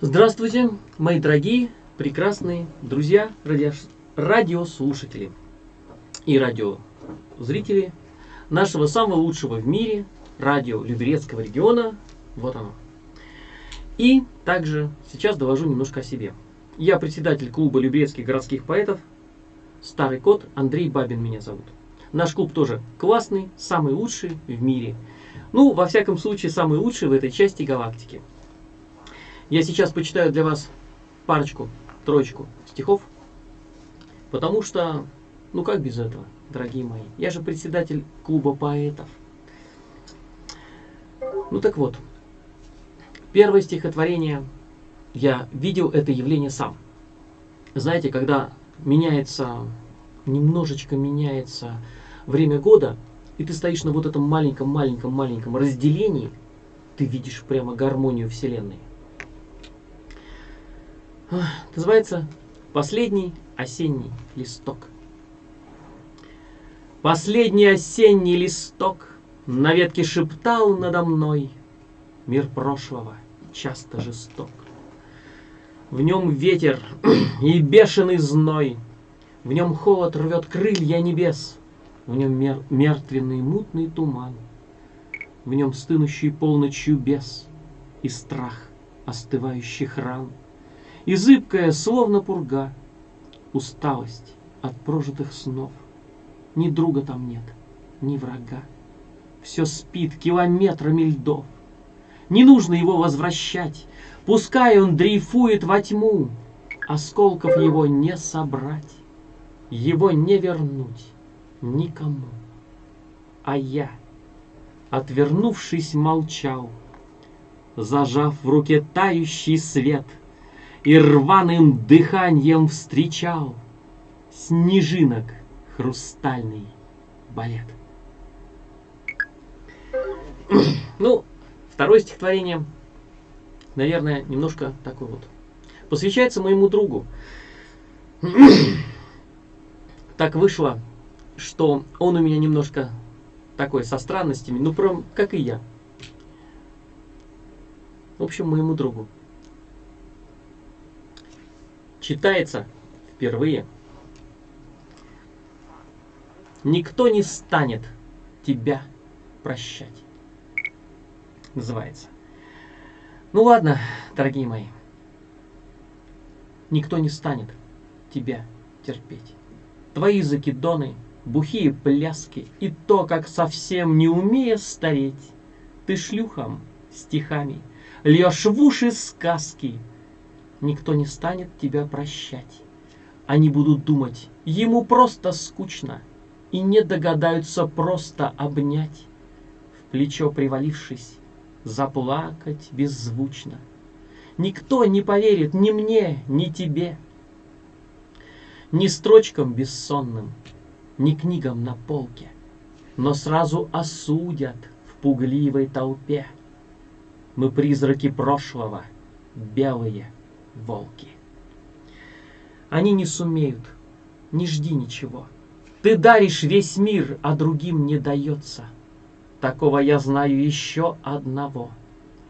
Здравствуйте, мои дорогие, прекрасные друзья, радио... радиослушатели и радиозрители нашего самого лучшего в мире радио Люберецкого региона. Вот оно. И также сейчас довожу немножко о себе. Я председатель клуба Люберецких городских поэтов. Старый кот Андрей Бабин меня зовут. Наш клуб тоже классный, самый лучший в мире. Ну, во всяком случае, самый лучший в этой части галактики. Я сейчас почитаю для вас парочку, троечку стихов, потому что, ну как без этого, дорогие мои? Я же председатель клуба поэтов. Ну так вот, первое стихотворение, я видел это явление сам. Знаете, когда меняется, немножечко меняется время года, и ты стоишь на вот этом маленьком-маленьком-маленьком разделении, ты видишь прямо гармонию Вселенной. Называется «Последний осенний листок». Последний осенний листок На ветке шептал надо мной. Мир прошлого часто жесток. В нем ветер и бешеный зной, В нем холод рвет крылья небес, В нем мер мертвенный мутный туман, В нем стынущий полночью бес И страх остывающих ран — и зыбкая, словно пурга, усталость от прожитых снов. Ни друга там нет, ни врага. Все спит километрами льдов. Не нужно его возвращать, Пускай он дрейфует во тьму, Осколков его не собрать, Его не вернуть никому. А я, отвернувшись, молчал, Зажав в руке тающий свет — и рваным дыханием встречал снежинок хрустальный балет. Ну, второе стихотворение, наверное, немножко такой вот. Посвящается моему другу. Так вышло, что он у меня немножко такой со странностями, ну, прям как и я. В общем, моему другу читается впервые. Никто не станет тебя прощать. Называется. Ну ладно, дорогие мои. Никто не станет тебя терпеть. Твои закидоны, бухие пляски и то, как совсем не умея стареть, ты шлюхом, стихами, льешь в уши сказки, никто не станет тебя прощать. Они будут думать, ему просто скучно, и не догадаются просто обнять, в плечо привалившись, заплакать беззвучно. Никто не поверит ни мне, ни тебе, ни строчкам бессонным, ни книгам на полке, но сразу осудят в пугливой толпе. Мы призраки прошлого, белые, волки. Они не сумеют, не жди ничего. Ты даришь весь мир, а другим не дается. Такого я знаю еще одного.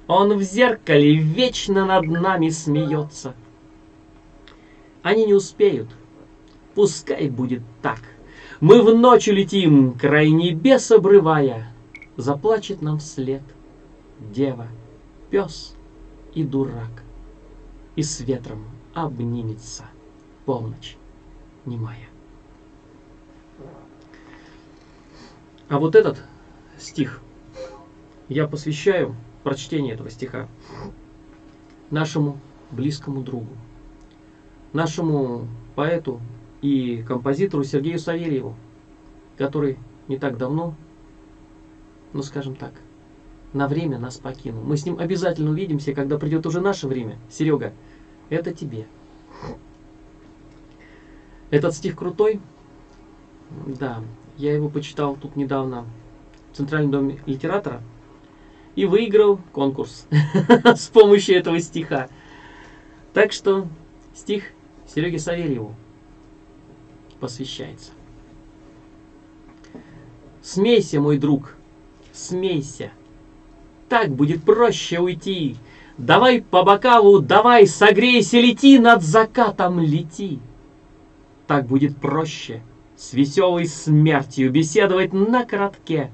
Он в зеркале вечно над нами смеется. Они не успеют. Пускай будет так. Мы в ночь улетим, край небес обрывая. Заплачет нам вслед дева, пес и дурак и с ветром обнимется полночь немая. А вот этот стих я посвящаю прочтение этого стиха нашему близкому другу, нашему поэту и композитору Сергею Савельеву, который не так давно, ну скажем так, на время нас покинул. Мы с ним обязательно увидимся, когда придет уже наше время. Серега, это тебе. Этот стих крутой. Да, я его почитал тут недавно в Центральном доме литератора и выиграл конкурс с помощью этого стиха. Так что стих Сереге Савельеву посвящается. Смейся, мой друг, смейся. Так будет проще уйти Давай по бокалу, давай, согрейся, лети над закатом, лети. Так будет проще с веселой смертью беседовать на коротке.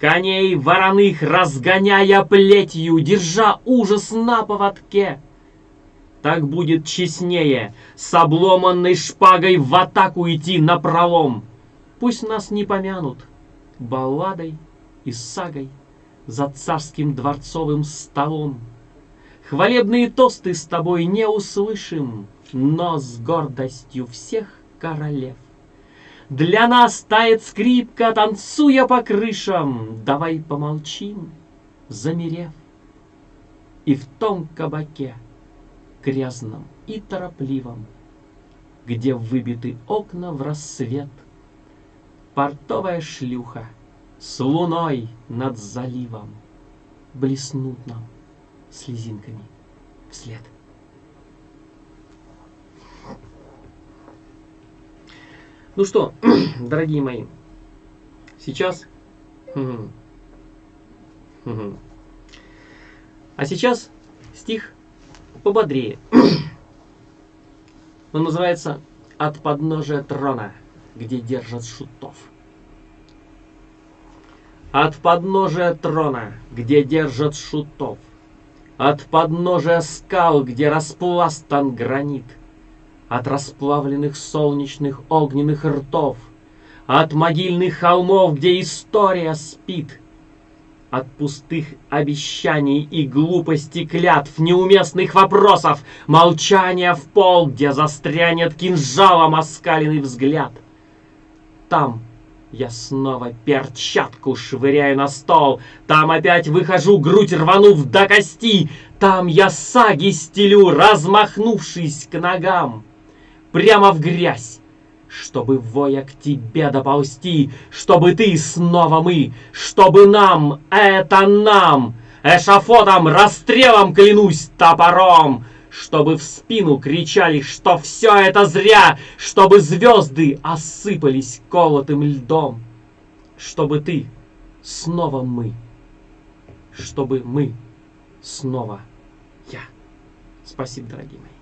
Коней вороных разгоняя плетью, держа ужас на поводке. Так будет честнее с обломанной шпагой в атаку идти на пролом. Пусть нас не помянут балладой и сагой за царским дворцовым столом. Хвалебные тосты с тобой не услышим, но с гордостью всех королев. Для нас тает скрипка, танцуя по крышам, давай помолчим, замерев. И в том кабаке, грязном и торопливом, где выбиты окна в рассвет, портовая шлюха с луной над заливом блеснут нам слезинками вслед. Ну что, дорогие мои, сейчас... А сейчас стих пободрее. Он называется «От подножия трона, где держат шутов». От подножия трона, где держат шутов, от подножия скал, где распластан гранит, От расплавленных солнечных огненных ртов, От могильных холмов, где история спит, От пустых обещаний и глупости клятв, Неуместных вопросов, молчания в пол, Где застрянет кинжалом оскаленный взгляд. Там, я снова перчатку швыряю на стол. Там опять выхожу, грудь рванув до кости. Там я саги стелю, размахнувшись к ногам. Прямо в грязь, чтобы воя к тебе доползти, чтобы ты снова мы, чтобы нам, это нам, эшафотом, расстрелом клянусь топором, чтобы в спину кричали, что все это зря, чтобы звезды осыпались колотым льдом, чтобы ты снова мы, чтобы мы снова я. Спасибо, дорогие мои.